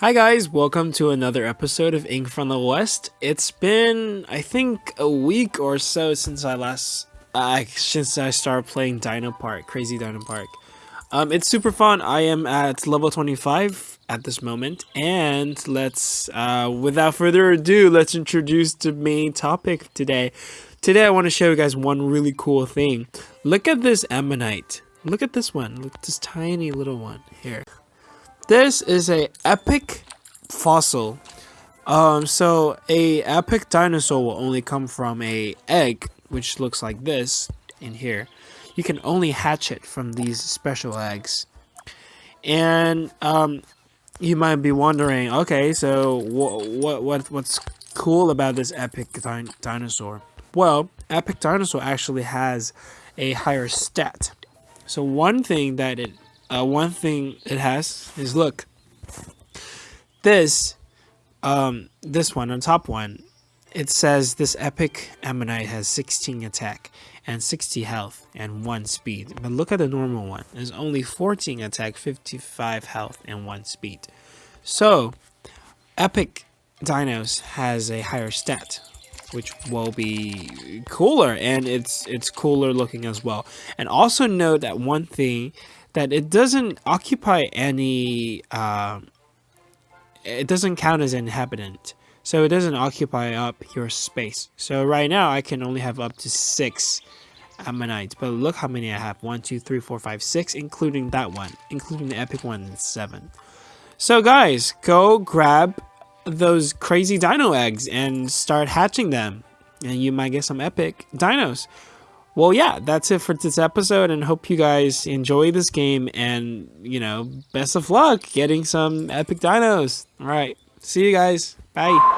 Hi guys, welcome to another episode of Ink from the West. It's been, I think, a week or so since I last, uh, since I started playing Dino Park, Crazy Dino Park. Um, it's super fun. I am at level 25 at this moment, and let's, uh, without further ado, let's introduce the main topic today. Today I want to show you guys one really cool thing. Look at this ammonite. Look at this one. Look at this tiny little one here. This is a epic fossil. Um, so a epic dinosaur will only come from a egg, which looks like this in here. You can only hatch it from these special eggs. And um, you might be wondering, okay, so what what what's cool about this epic di dinosaur? Well, epic dinosaur actually has a higher stat. So one thing that it uh, one thing it has is look this um this one on top one it says this epic ammonite has 16 attack and 60 health and 1 speed. But look at the normal one. There's only 14 attack 55 health and 1 speed. So epic dinos has a higher stat which will be cooler and it's it's cooler looking as well and also note that one thing that it doesn't occupy any, uh, it doesn't count as an inhabitant. So it doesn't occupy up your space. So right now I can only have up to six ammonites, but look how many I have. One, two, three, four, five, six, including that one, including the epic one, seven. So guys, go grab those crazy dino eggs and start hatching them. And you might get some epic dinos well, yeah, that's it for this episode, and hope you guys enjoy this game. And you know, best of luck getting some epic dinos. All right, see you guys. Bye.